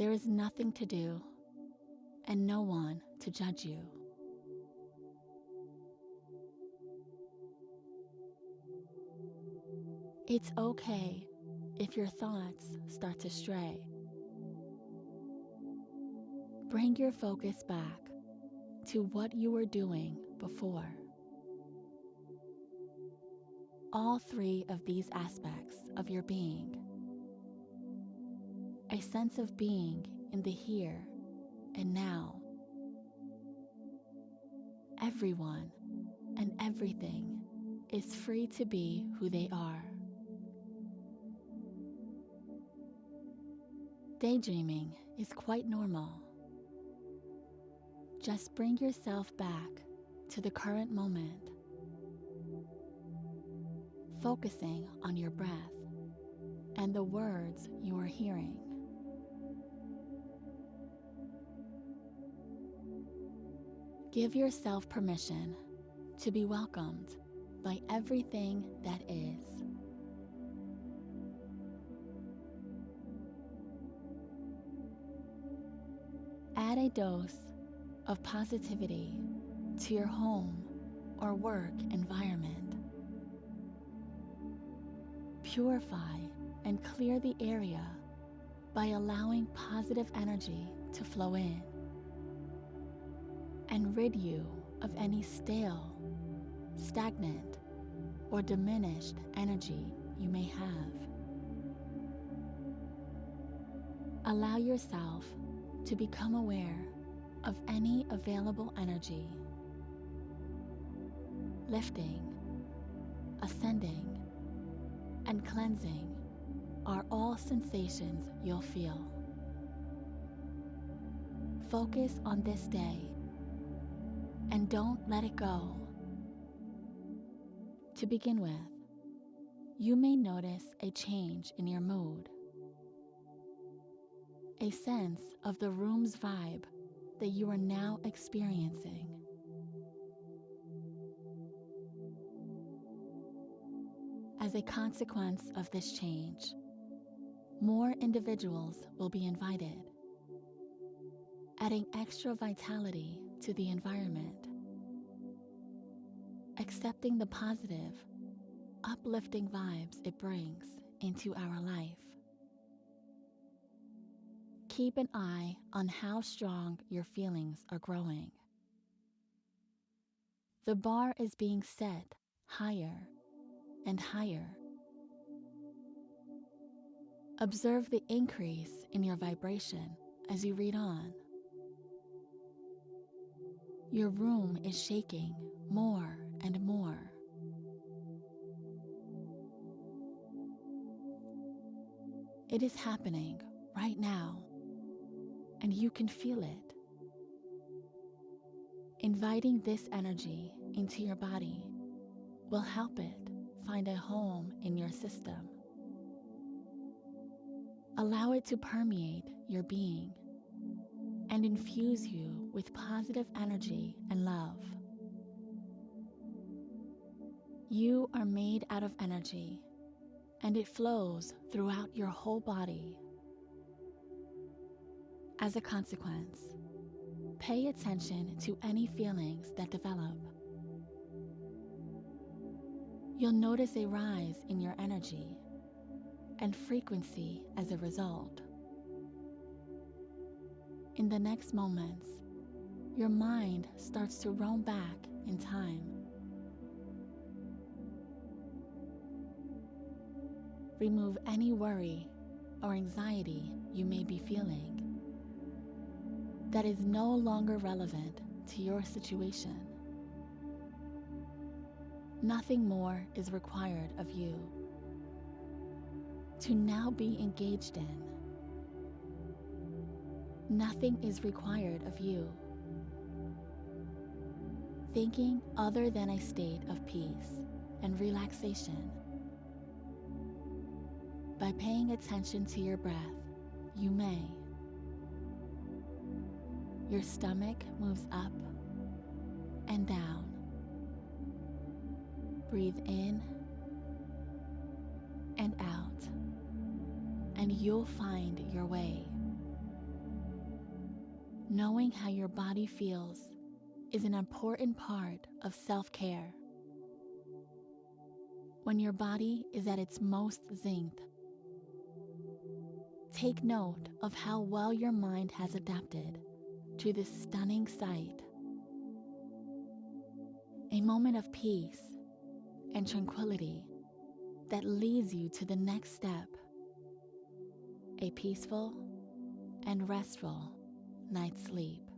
There is nothing to do and no one to judge you. It's okay if your thoughts start to stray. Bring your focus back to what you were doing before. All three of these aspects of your being a sense of being in the here and now. Everyone and everything is free to be who they are. Daydreaming is quite normal. Just bring yourself back to the current moment, focusing on your breath and the words you are hearing. Give yourself permission to be welcomed by everything that is. Add a dose of positivity to your home or work environment. Purify and clear the area by allowing positive energy to flow in and rid you of any stale, stagnant, or diminished energy you may have. Allow yourself to become aware of any available energy, lifting, ascending, and cleansing are all sensations you'll feel. Focus on this day and don't let it go. To begin with, you may notice a change in your mood, a sense of the room's vibe that you are now experiencing. As a consequence of this change, more individuals will be invited, adding extra vitality to the environment. Accepting the positive, uplifting vibes it brings into our life. Keep an eye on how strong your feelings are growing. The bar is being set higher and higher. Observe the increase in your vibration as you read on. Your room is shaking more and more. It is happening right now, and you can feel it. Inviting this energy into your body will help it find a home in your system. Allow it to permeate your being and infuse you with positive energy and love. You are made out of energy and it flows throughout your whole body. As a consequence, pay attention to any feelings that develop. You'll notice a rise in your energy and frequency as a result. In the next moments, your mind starts to roam back in time. Remove any worry or anxiety you may be feeling that is no longer relevant to your situation. Nothing more is required of you to now be engaged in. Nothing is required of you. Thinking other than a state of peace and relaxation. By paying attention to your breath, you may. Your stomach moves up and down. Breathe in and out, and you'll find your way Knowing how your body feels is an important part of self care. When your body is at its most zinc, take note of how well your mind has adapted to this stunning sight. A moment of peace and tranquility that leads you to the next step a peaceful and restful night's sleep.